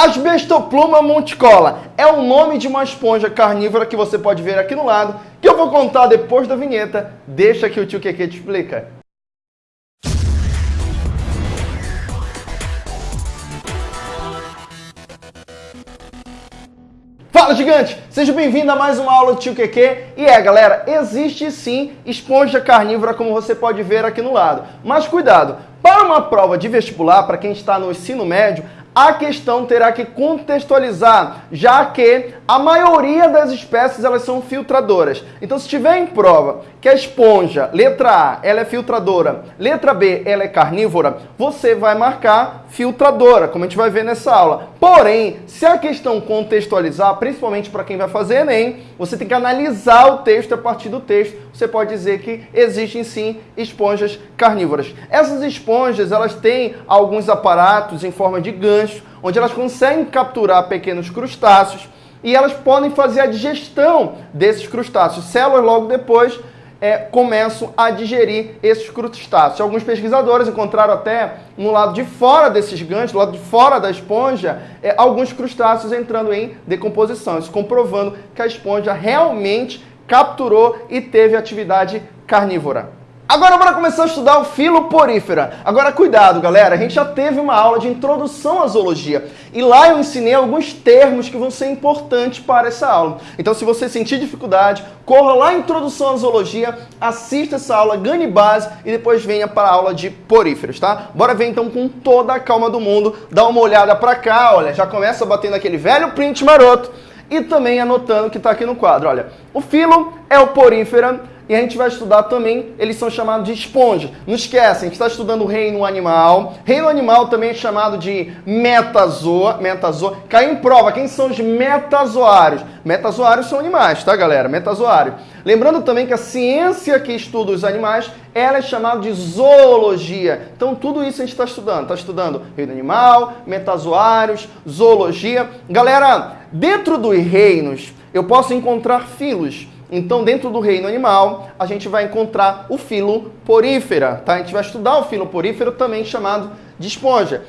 Asbestopluma monticola é o nome de uma esponja carnívora que você pode ver aqui no lado, que eu vou contar depois da vinheta. Deixa que o tio Keke te explica. Fala gigante! Seja bem-vindo a mais uma aula do Tio Keke. E é galera, existe sim esponja carnívora como você pode ver aqui no lado. Mas cuidado, para uma prova de vestibular, para quem está no ensino médio, a questão terá que contextualizar, já que a maioria das espécies elas são filtradoras. Então, se tiver em prova que a esponja, letra A, ela é filtradora, letra B, ela é carnívora, você vai marcar filtradora, como a gente vai ver nessa aula. Porém, se a questão contextualizar, principalmente para quem vai fazer Enem, você tem que analisar o texto a partir do texto. Você pode dizer que existem sim esponjas carnívoras. Essas esponjas, elas têm alguns aparatos em forma de gancho, onde elas conseguem capturar pequenos crustáceos e elas podem fazer a digestão desses crustáceos. Células logo depois é, começam a digerir esses crustáceos. Alguns pesquisadores encontraram até no lado de fora desses ganchos, do lado de fora da esponja, é, alguns crustáceos entrando em decomposição, isso comprovando que a esponja realmente capturou e teve atividade carnívora. Agora bora começar a estudar o filoporífera. Agora cuidado, galera, a gente já teve uma aula de introdução à zoologia e lá eu ensinei alguns termos que vão ser importantes para essa aula. Então se você sentir dificuldade, corra lá em introdução à zoologia, assista essa aula, ganhe base e depois venha para a aula de poríferos, tá? Bora ver então com toda a calma do mundo, dá uma olhada para cá, olha, já começa batendo aquele velho print maroto e também anotando que está aqui no quadro. Olha, o filo é o porífera, e a gente vai estudar também, eles são chamados de esponja. Não esquece, a gente está estudando o reino animal. Reino animal também é chamado de metazoa. metazoa. Caiu em prova, quem são os metazoários? Metazoários são animais, tá galera? Metazoário. Lembrando também que a ciência que estuda os animais, ela é chamada de zoologia. Então tudo isso a gente está estudando. Está estudando reino animal, metazoários, zoologia. Galera, dentro dos reinos, eu posso encontrar filos. Então, dentro do reino animal, a gente vai encontrar o filo porífera, tá? A gente vai estudar o filo porífero, também chamado de esponja.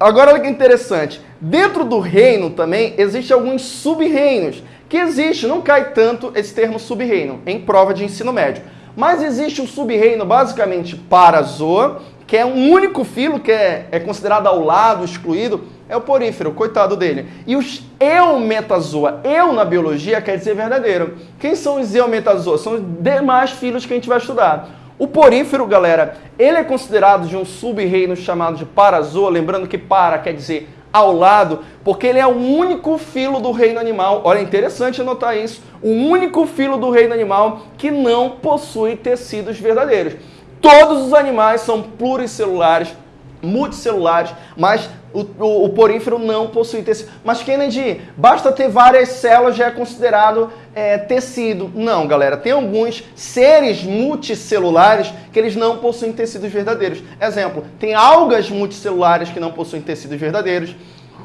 Agora, olha que interessante. Dentro do reino também, existem alguns sub-reinos. Que existe, não cai tanto esse termo sub-reino em prova de ensino médio. Mas existe o sub-reino basicamente Parazoa, que é um único filo que é, é considerado ao lado, excluído, é o porífero, coitado dele. E os eumetazoa, eu na biologia quer dizer verdadeiro. Quem são os eumetazoa? São os demais filos que a gente vai estudar. O porífero, galera, ele é considerado de um sub-reino chamado de parazoa, lembrando que para quer dizer ao lado, porque ele é o único filo do reino animal. Olha, é interessante anotar isso. O único filo do reino animal que não possui tecidos verdadeiros. Todos os animais são pluricelulares, multicelulares, mas o, o, o, porífero não possui tecido. Mas Kennedy, basta ter várias células já é considerado é, tecido. Não, galera, tem alguns seres multicelulares que eles não possuem tecidos verdadeiros. Exemplo, tem algas multicelulares que não possuem tecidos verdadeiros.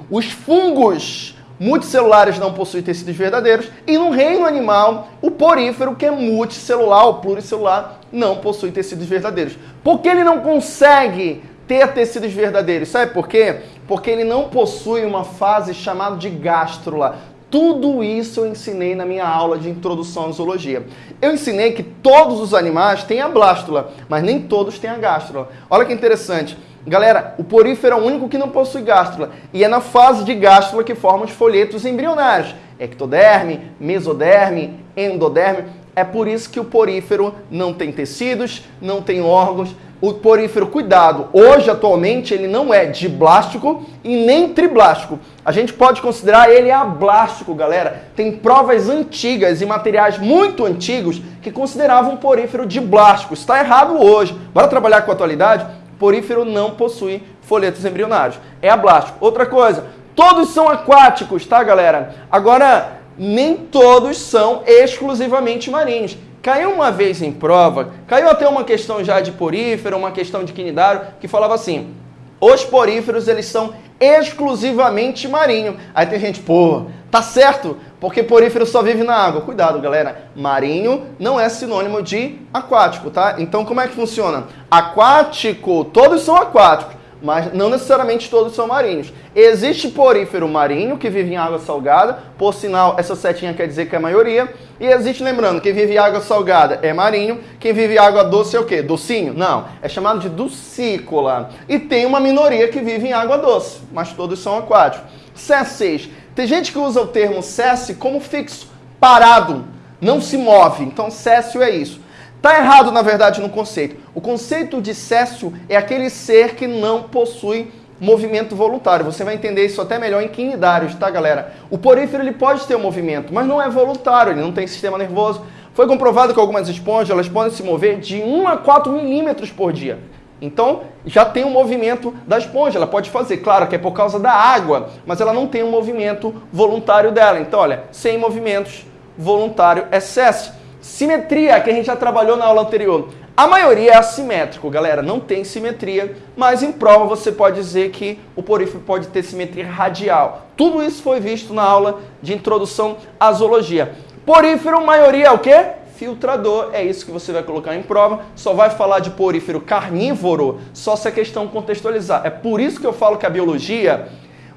Os fungos multicelulares não possuem tecidos verdadeiros. E no reino animal, o porífero, que é multicelular ou pluricelular, não possui tecidos verdadeiros. Porque ele não consegue ter tecidos verdadeiros. Sabe por quê? Porque ele não possui uma fase chamada de gástrula. Tudo isso eu ensinei na minha aula de introdução à zoologia. Eu ensinei que todos os animais têm a blástula, mas nem todos têm a gástrula. Olha que interessante. Galera, o porífero é o único que não possui gástrula. E é na fase de gástrula que formam os folhetos embrionários. Ectoderme, mesoderme, endoderme. É por isso que o porífero não tem tecidos, não tem órgãos, o porífero, cuidado, hoje atualmente ele não é diblástico e nem triblástico. A gente pode considerar ele ablástico, galera. Tem provas antigas e materiais muito antigos que consideravam o porífero diblástico. Está errado hoje. Bora trabalhar com a atualidade? Porífero não possui folhetos embrionários. É ablástico. Outra coisa, todos são aquáticos, tá, galera? Agora, nem todos são exclusivamente marinhos. Caiu uma vez em prova, caiu até uma questão já de porífero, uma questão de quinidário, que falava assim, os poríferos eles são exclusivamente marinho. Aí tem gente, pô, tá certo, porque porífero só vive na água. Cuidado, galera, marinho não é sinônimo de aquático, tá? Então como é que funciona? Aquático, todos são aquáticos, mas não necessariamente todos são marinhos. Existe porífero marinho que vive em água salgada, por sinal, essa setinha quer dizer que é a maioria. E existe, lembrando, quem vive em água salgada é marinho, quem vive em água doce é o quê? Docinho? Não, é chamado de ducícola. E tem uma minoria que vive em água doce, mas todos são aquáticos. CS6. Tem gente que usa o termo cesse como fixo, parado, não se move. Então, céssio é isso. Está errado, na verdade, no conceito. O conceito de céssio é aquele ser que não possui movimento voluntário. Você vai entender isso até melhor em quinidários, tá, galera? O porífero ele pode ter um movimento, mas não é voluntário, ele não tem sistema nervoso. Foi comprovado que algumas esponjas elas podem se mover de 1 a 4 milímetros por dia. Então, já tem um movimento da esponja, ela pode fazer. Claro que é por causa da água, mas ela não tem um movimento voluntário dela. Então, olha, sem movimentos, voluntário é cesse. Simetria, que a gente já trabalhou na aula anterior. A maioria é assimétrico, galera, não tem simetria, mas em prova você pode dizer que o porífero pode ter simetria radial. Tudo isso foi visto na aula de introdução à zoologia. Porífero, maioria é o quê? Filtrador, é isso que você vai colocar em prova. Só vai falar de porífero carnívoro só se a questão contextualizar. É por isso que eu falo que a biologia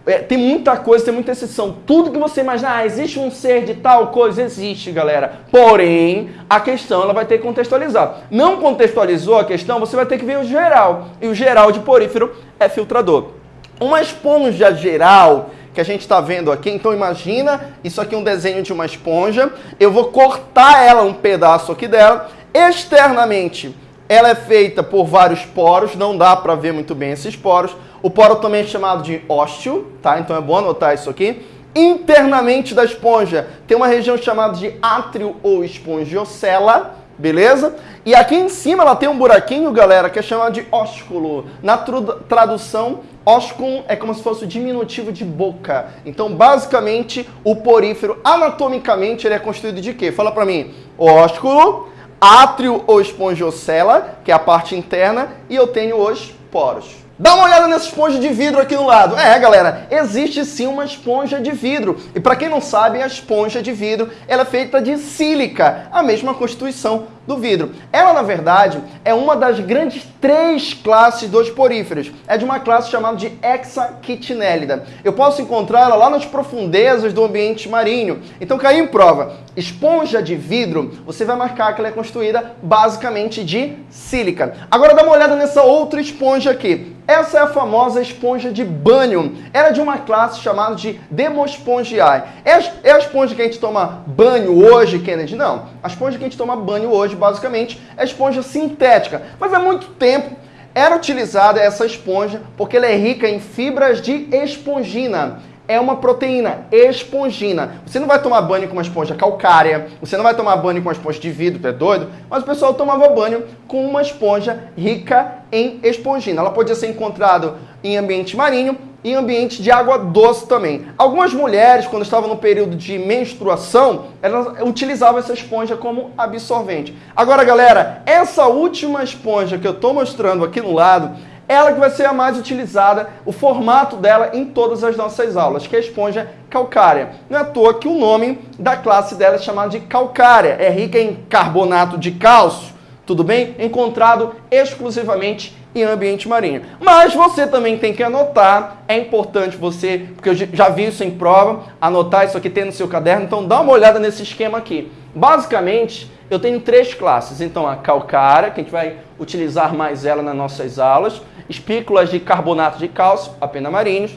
é, tem muita coisa, tem muita exceção. Tudo que você imaginar, ah, existe um ser de tal coisa, existe, galera. Porém, a questão ela vai ter que contextualizar. Não contextualizou a questão, você vai ter que ver o geral. E o geral de porífero é filtrador. Uma esponja geral que a gente está vendo aqui, então imagina isso aqui é um desenho de uma esponja. Eu vou cortar ela um pedaço aqui dela. Externamente, ela é feita por vários poros, não dá para ver muito bem esses poros. O poro também é chamado de ósteo, tá? Então é bom anotar isso aqui. Internamente da esponja tem uma região chamada de átrio ou espongiocela, beleza? E aqui em cima ela tem um buraquinho, galera, que é chamado de ósculo. Na tradução, ósculum é como se fosse o diminutivo de boca. Então, basicamente, o porífero, anatomicamente, ele é constituído de quê? Fala pra mim. Ósculo, átrio ou espongiocela, que é a parte interna, e eu tenho os poros. Dá uma olhada nessa esponja de vidro aqui no lado. É, galera, existe sim uma esponja de vidro. E para quem não sabe, a esponja de vidro ela é feita de sílica, a mesma constituição do vidro. Ela, na verdade, é uma das grandes três classes dos poríferos. É de uma classe chamada de Hexachitinellida. Eu posso encontrá-la lá nas profundezas do ambiente marinho. Então, caiu em prova. Esponja de vidro, você vai marcar que ela é construída basicamente de sílica. Agora dá uma olhada nessa outra esponja aqui. Essa é a famosa esponja de banho. Era é de uma classe chamada de Demospongiae. É é a esponja que a gente toma banho hoje, Kennedy? Não. A esponja que a gente toma banho hoje, basicamente, é esponja sintética. Mas há muito tempo era utilizada essa esponja porque ela é rica em fibras de espongina é uma proteína espongina. Você não vai tomar banho com uma esponja calcária, você não vai tomar banho com uma esponja de vidro, é doido? Mas o pessoal tomava banho com uma esponja rica em espongina. Ela podia ser encontrada em ambiente marinho em ambiente de água doce também. Algumas mulheres, quando estavam no período de menstruação, elas utilizavam essa esponja como absorvente. Agora, galera, essa última esponja que eu estou mostrando aqui no lado, ela que vai ser a mais utilizada, o formato dela em todas as nossas aulas, que é a esponja calcária. Não é à toa que o nome da classe dela é chamado de calcária, é rica em carbonato de cálcio, tudo bem? Encontrado exclusivamente em ambiente marinho. Mas você também tem que anotar, é importante você, porque eu já vi isso em prova, anotar isso aqui tem no seu caderno, então dá uma olhada nesse esquema aqui. Basicamente, eu tenho três classes, então a calcária, que a gente vai utilizar mais ela nas nossas aulas, espículas de carbonato de cálcio, apenas marinhos.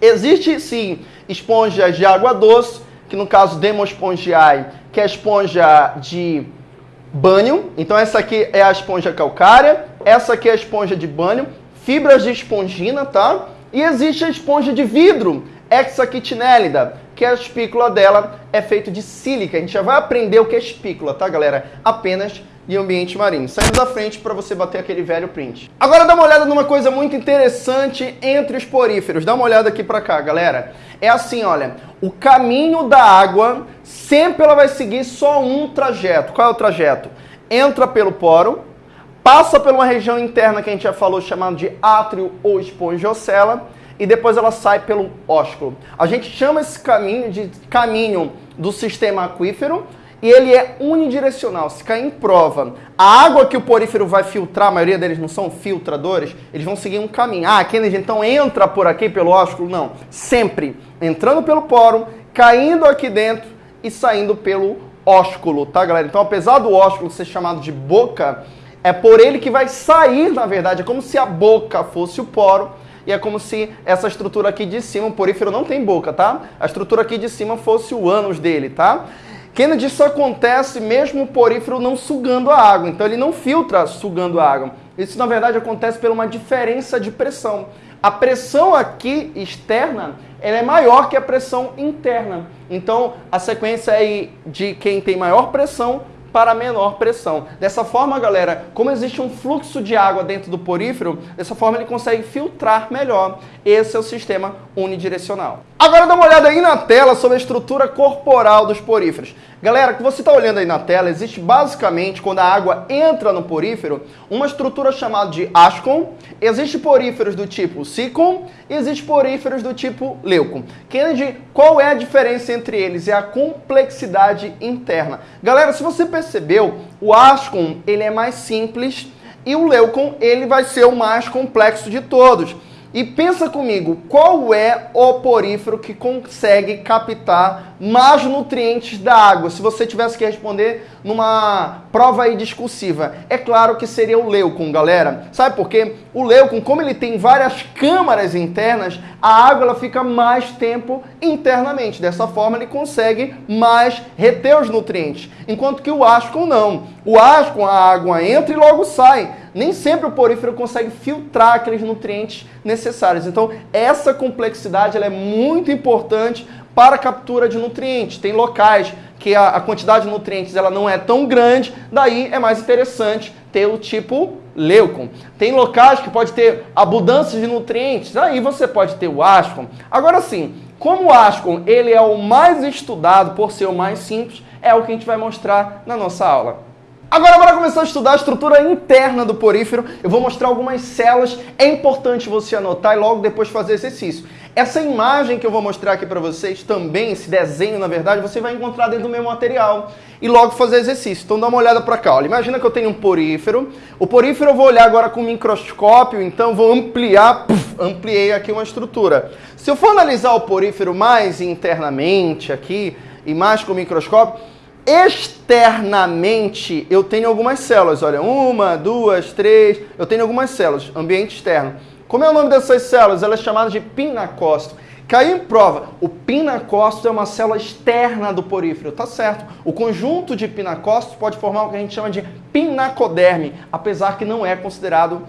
Existe sim esponjas de água doce, que no caso Demospongiae, que é a esponja de banho. Então essa aqui é a esponja calcária, essa aqui é a esponja de banho, fibras de espongina, tá? E existe a esponja de vidro, hexaquitinellida, que a espícula dela é feita de sílica. A gente já vai aprender o que é espícula, tá, galera? Apenas e ambiente marinho. Saindo da frente para você bater aquele velho print. Agora dá uma olhada numa coisa muito interessante entre os poríferos. Dá uma olhada aqui para cá, galera. É assim, olha, o caminho da água sempre ela vai seguir só um trajeto. Qual é o trajeto? Entra pelo poro, passa por uma região interna que a gente já falou chamada de átrio ou espongiocela e depois ela sai pelo ósculo. A gente chama esse caminho de caminho do sistema aquífero e ele é unidirecional. Se cair em prova, a água que o porífero vai filtrar, a maioria deles não são filtradores, eles vão seguir um caminho. Ah, Kennedy, então entra por aqui pelo ósculo? Não. Sempre entrando pelo poro, caindo aqui dentro e saindo pelo ósculo, tá, galera? Então, apesar do ósculo ser chamado de boca, é por ele que vai sair, na verdade. É como se a boca fosse o poro e é como se essa estrutura aqui de cima, o porífero não tem boca, tá? A estrutura aqui de cima fosse o ânus dele, tá? Kennedy, isso acontece mesmo o porífero não sugando a água, então ele não filtra sugando a água. Isso, na verdade, acontece por uma diferença de pressão. A pressão aqui externa ela é maior que a pressão interna. Então, a sequência é de quem tem maior pressão para menor pressão. Dessa forma, galera, como existe um fluxo de água dentro do porífero, dessa forma ele consegue filtrar melhor. Esse é o sistema unidirecional. Agora dá uma olhada aí na tela sobre a estrutura corporal dos poríferos. Galera, o que você está olhando aí na tela, existe basicamente, quando a água entra no porífero, uma estrutura chamada de ascon. Existe poríferos do tipo sicon e existe poríferos do tipo leucon. Kennedy, qual é a diferença entre eles? É a complexidade interna. Galera, se você percebeu, o ascon ele é mais simples e o leucon ele vai ser o mais complexo de todos. E pensa comigo, qual é o porífero que consegue captar mais nutrientes da água? Se você tivesse que responder numa prova aí discursiva, é claro que seria o leucon, galera. Sabe por quê? O leucon, como ele tem várias câmaras internas, a água ela fica mais tempo internamente. Dessa forma, ele consegue mais reter os nutrientes. Enquanto que o ascon não. O ascon, a água entra e logo sai nem sempre o porífero consegue filtrar aqueles nutrientes necessários. Então, essa complexidade é muito importante para a captura de nutrientes. Tem locais que a, a, quantidade de nutrientes ela não é tão grande, daí é mais interessante ter o tipo leucon. Tem locais que pode ter abundância de nutrientes, aí você pode ter o ascon. Agora sim, como o ascon ele é o mais estudado por ser o mais simples, é o que a gente vai mostrar na nossa aula. Agora, para começar a estudar a estrutura interna do porífero, eu vou mostrar algumas células. É importante você anotar e logo depois fazer exercício. Essa imagem que eu vou mostrar aqui para vocês, também, esse desenho, na verdade, você vai encontrar dentro do meu material e logo fazer exercício. Então dá uma olhada para cá. Olha. Imagina que eu tenho um porífero. O porífero eu vou olhar agora com microscópio, então vou ampliar, puff, ampliei aqui uma estrutura. Se eu for analisar o porífero mais internamente aqui e mais com o microscópio, externamente eu tenho algumas células. Olha, uma, duas, três, eu tenho algumas células, ambiente externo. Como é o nome dessas células? Ela é chamada de pinacócito. Caiu em prova, o pinacócito é uma célula externa do porífero, tá certo. O conjunto de pinacócitos pode formar o que a gente chama de pinacoderme, apesar que não é considerado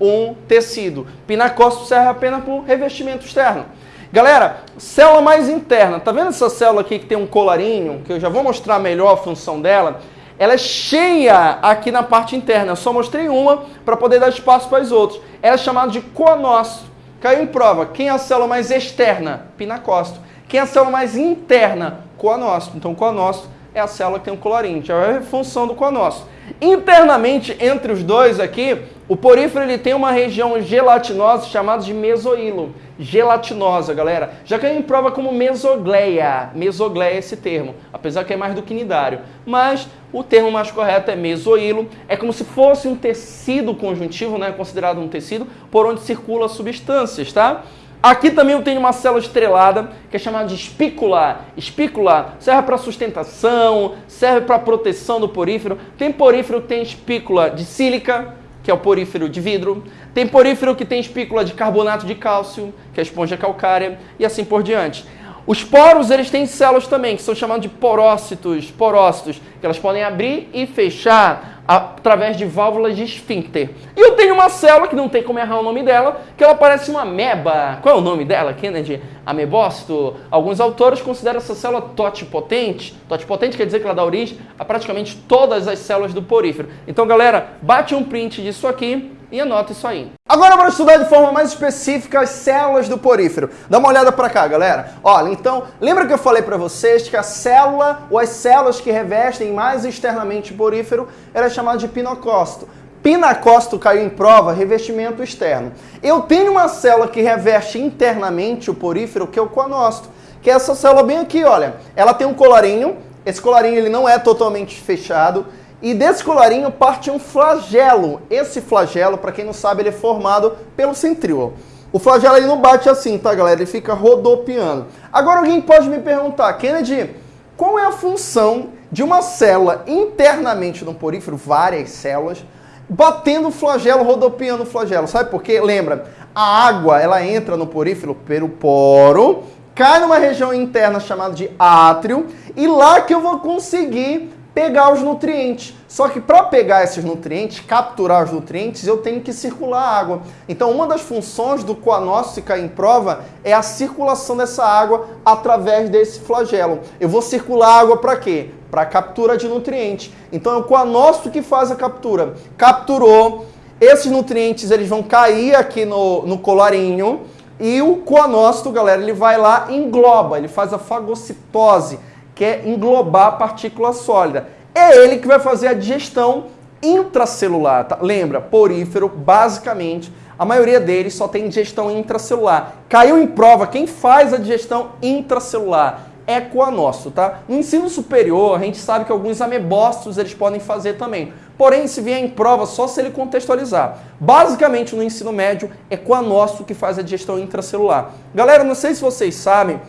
um tecido. Pinacócito serve apenas para revestimento externo. Galera, célula mais interna. Tá vendo essa célula aqui que tem um colarinho? Que eu já vou mostrar melhor a função dela. Ela é cheia aqui na parte interna. Eu só mostrei uma para poder dar espaço para as outras. Ela é chamada de coanócito. Caiu em prova. Quem é a célula mais externa? Pinacócito. Quem é a célula mais interna? Coanócito. Então, coanócito é a célula que tem um colarinho. Já é a função do coanócito. Internamente, entre os dois aqui, o porífero ele tem uma região gelatinosa chamada de mesoílo. Gelatinosa, galera. Já caiu em prova como mesogleia. Mesogleia é esse termo, apesar que é mais do que nidário. Mas o termo mais correto é mesoílo. É como se fosse um tecido conjuntivo, né? considerado um tecido, por onde circula substâncias, tá? Aqui também eu tenho uma célula estrelada, que é chamada de espícula. Espícula serve para sustentação, serve para proteção do porífero. Tem porífero que tem espícula de sílica, que é o porífero de vidro. Tem porífero que tem espícula de carbonato de cálcio, que é a esponja calcária, e assim por diante. Os poros, eles têm células também, que são chamados de porócitos, porócitos, que elas podem abrir e fechar através de válvulas de esfíncter. E eu tenho uma célula, que não tem como errar o nome dela, que ela parece uma ameba. Qual é o nome dela, Kennedy? Amebócito? Alguns autores consideram essa célula totipotente. Totipotente quer dizer que ela dá origem a praticamente todas as células do porífero. Então, galera, bate um print disso aqui e anota isso aí. Agora para estudar de forma mais específica as células do porífero. Dá uma olhada para cá, galera. Olha, então, lembra que eu falei para vocês que a célula ou as células que revestem mais externamente o porífero era chamada de pinocócito. Pinacócito caiu em prova, revestimento externo. Eu tenho uma célula que reveste internamente o porífero, que é o coanócito, que é essa célula bem aqui, olha. Ela tem um colarinho, Esse colarinho ele não é totalmente fechado. E desse colarinho parte um flagelo. Esse flagelo, para quem não sabe, ele é formado pelo centríolo. O flagelo ele não bate assim, tá, galera? Ele fica rodopiando. Agora alguém pode me perguntar, Kennedy, qual é a função de uma célula internamente no porífero, várias células, batendo o flagelo, rodopiando o flagelo? Sabe por quê? Lembra, a água, ela entra no porífero pelo poro, cai numa região interna chamada de átrio, e lá que eu vou conseguir pegar os nutrientes. Só que para pegar esses nutrientes, capturar os nutrientes, eu tenho que circular a água. Então, uma das funções do coanócito, cair em prova, é a circulação dessa água através desse flagelo. Eu vou circular água para quê? Para captura de nutrientes. Então, é o coanócito que faz a captura. Capturou, esses nutrientes eles vão cair aqui no, no colarinho e o coanócito, galera, ele vai lá e engloba, ele faz a fagocitose quer englobar a partícula sólida. É ele que vai fazer a digestão intracelular. Tá? Lembra, porífero, basicamente, a maioria deles só tem digestão intracelular. Caiu em prova quem faz a digestão intracelular é coanócito, tá? No ensino superior, a gente sabe que alguns amebócitos eles podem fazer também. Porém, se vier em prova, só se ele contextualizar. Basicamente, no ensino médio, é coanócito que faz a digestão intracelular. Galera, não sei se vocês sabem,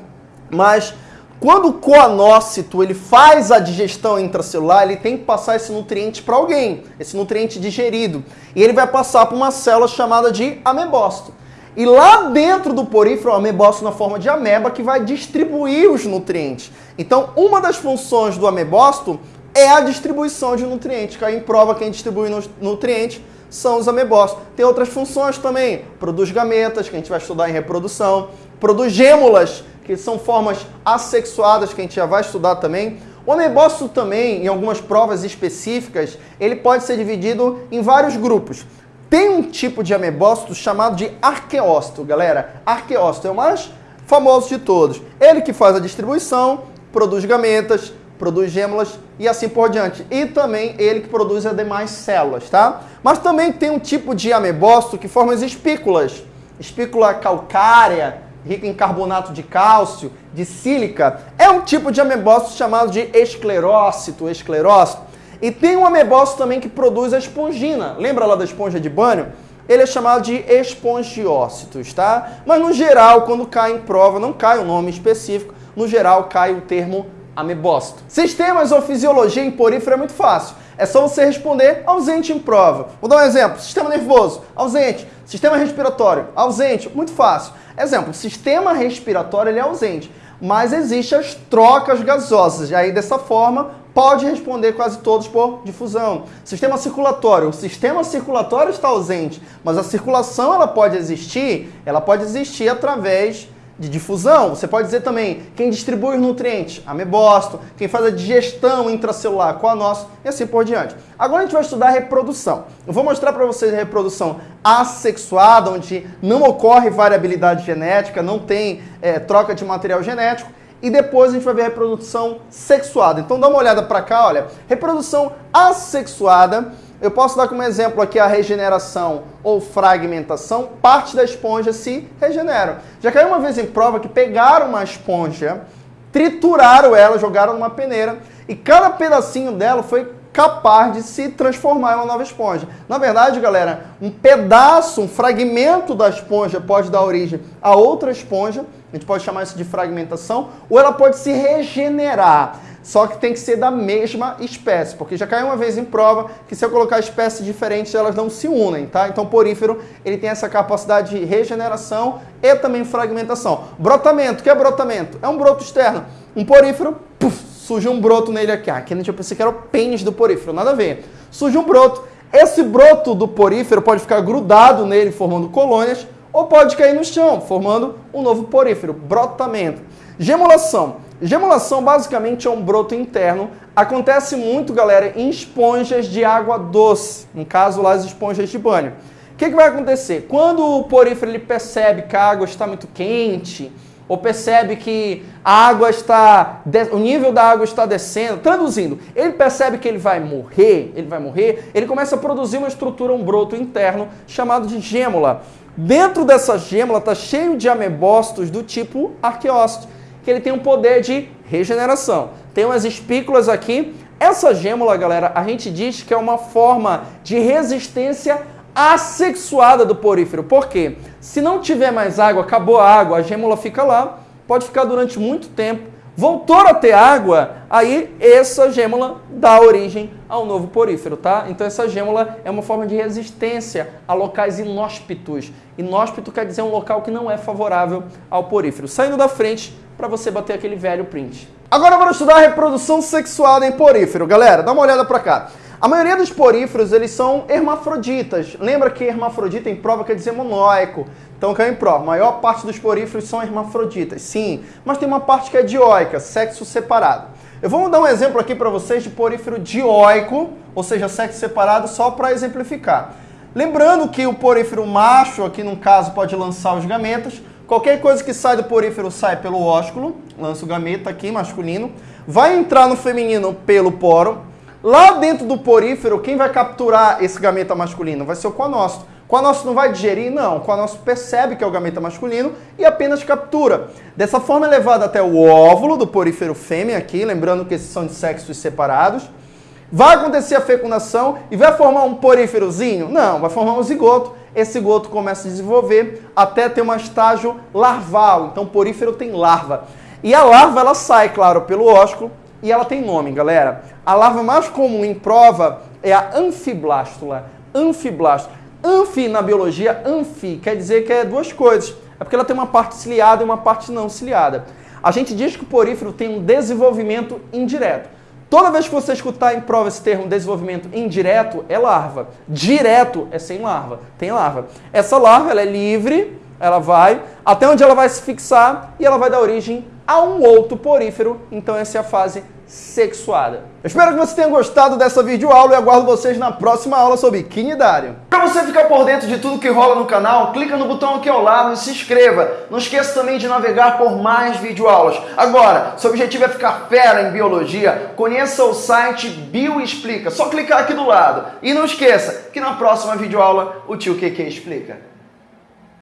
mas quando o coanócito ele faz a digestão intracelular, ele tem que passar esse nutriente para alguém, esse nutriente digerido. E ele vai passar para uma célula chamada de amebócito. E lá dentro do porífero, o amebócito na forma de ameba que vai distribuir os nutrientes. Então, uma das funções do amebócito é a distribuição de nutrientes. Cai em prova quem distribui nutrientes são os amebócitos. Tem outras funções também. Produz gametas, que a gente vai estudar em reprodução. Produz gêmulas, que são formas assexuadas, que a gente já vai estudar também. O amebócito também, em algumas provas específicas, ele pode ser dividido em vários grupos. Tem um tipo de amebócito chamado de arqueócito, galera. Arqueócito é o mais famoso de todos. Ele que faz a distribuição, produz gametas, produz gêmulas e assim por diante. E também ele que produz as demais células, tá? Mas também tem um tipo de amebócito que forma as espículas. Espícula calcárea, rica em carbonato de cálcio, de sílica, é um tipo de amebócito chamado de esclerócito, esclerócito. E tem um amebócito também que produz a espongina. Lembra lá da esponja de banho? Ele é chamado de espongiócitos, tá? Mas no geral, quando cai em prova, não cai o um nome específico, no geral cai o termo amebócito. Sistemas ou fisiologia em porífero é muito fácil. É só você responder ausente em prova. Vou dar um exemplo. Sistema nervoso, ausente. Sistema respiratório, ausente. Muito fácil. Exemplo, sistema respiratório ele é ausente, mas existem as trocas gasosas. E aí, dessa forma, pode responder quase todos por difusão. Sistema circulatório. O sistema circulatório está ausente, mas a circulação ela pode existir, ela pode existir através de difusão. Você pode dizer também quem distribui os nutrientes, amebócito, quem faz a digestão intracelular, coanócito e assim por diante. Agora a gente vai estudar a reprodução. Eu vou mostrar para vocês a reprodução assexuada, onde não ocorre variabilidade genética, não tem é, troca de material genético. E depois a gente vai ver a reprodução sexuada. Então dá uma olhada para cá, olha. Reprodução assexuada eu posso dar como exemplo aqui a regeneração ou fragmentação. Parte da esponja se regenera. Já caiu uma vez em prova que pegaram uma esponja, trituraram ela, jogaram numa peneira e cada pedacinho dela foi capaz de se transformar em uma nova esponja. Na verdade, galera, um pedaço, um fragmento da esponja pode dar origem a outra esponja, a gente pode chamar isso de fragmentação, ou ela pode se regenerar só que tem que ser da mesma espécie, porque já caiu uma vez em prova que se eu colocar espécies diferentes, elas não se unem, tá? Então, porífero, ele tem essa capacidade de regeneração e também fragmentação. Brotamento, o que é brotamento? É um broto externo. Um porífero, puff, surge um broto nele aqui. Ah, aqui gente pensei que era o pênis do porífero, nada a ver. Surge um broto. Esse broto do porífero pode ficar grudado nele, formando colônias, ou pode cair no chão, formando um novo porífero, brotamento. Gemulação. Gemulação basicamente é um broto interno. Acontece muito, galera, em esponjas de água doce. No caso lá, as esponjas de banho. O que, que vai acontecer? Quando o porífero ele percebe que a água está muito quente, ou percebe que a água está, o nível da água está descendo, traduzindo, ele percebe que ele vai morrer, ele vai morrer, ele começa a produzir uma estrutura, um broto interno chamado de gêmula. Dentro dessa gêmula está cheio de amebócitos do tipo arqueócito que ele tem um poder de regeneração. tem umas espículas aqui. Essa gêmula, galera, a gente diz que é uma forma de resistência assexuada do porífero. Por quê? Se não tiver mais água, acabou a água, a gêmula fica lá, pode ficar durante muito tempo, voltou a ter água, aí essa gêmula dá origem ao novo porífero, tá? Então essa gêmula é uma forma de resistência a locais inóspitos. Inóspito quer dizer um local que não é favorável ao porífero. Saindo da frente para você bater aquele velho print. Agora vamos estudar a reprodução sexual em porífero. Galera, dá uma olhada para cá. A maioria dos poríferos, eles são hermafroditas. Lembra que hermafrodita em prova quer dizer monóico. Então caiu em prova. A maior parte dos poríferos são hermafroditas, sim. Mas tem uma parte que é dioica, sexo separado. Eu vou dar um exemplo aqui para vocês de porífero dioico, ou seja, sexo separado, só para exemplificar. Lembrando que o porífero macho, aqui no caso, pode lançar os gametas. Qualquer coisa que sai do porífero sai pelo ósculo, lança o gameta aqui, masculino. Vai entrar no feminino pelo poro. Lá dentro do porífero, quem vai capturar esse gameta masculino? Vai ser o coanócito. O coanócito não vai digerir? Não. O coanócito percebe que é o gameta masculino e apenas captura. Dessa forma é levado até o óvulo do porífero fêmea aqui, lembrando que esses são de sexos separados. Vai acontecer a fecundação e vai formar um poríferozinho? Não, vai formar um zigoto. Esse zigoto começa a desenvolver até ter um estágio larval. Então porífero tem larva. E a larva ela sai, claro, pelo ósculo e ela tem nome, galera. A larva mais comum em prova é a anfiblástula. Anfiblástula. Anfi na biologia, anfi, quer dizer que é duas coisas. É porque ela tem uma parte ciliada e uma parte não ciliada. A gente diz que o porífero tem um desenvolvimento indireto. Toda vez que você escutar em prova esse termo desenvolvimento indireto, é larva. Direto é sem larva, tem larva. Essa larva ela é livre, ela vai até onde ela vai se fixar e ela vai dar origem a um outro porífero. Então essa é a fase sexuada. Eu espero que você tenha gostado dessa videoaula e aguardo vocês na próxima aula sobre quinidário. Para você ficar por dentro de tudo que rola no canal, clica no botão aqui ao lado e se inscreva. Não esqueça também de navegar por mais videoaulas. Agora, seu objetivo é ficar fera em biologia, conheça o site Bioexplica. Só clicar aqui do lado. E não esqueça que na próxima videoaula o tio QQ explica.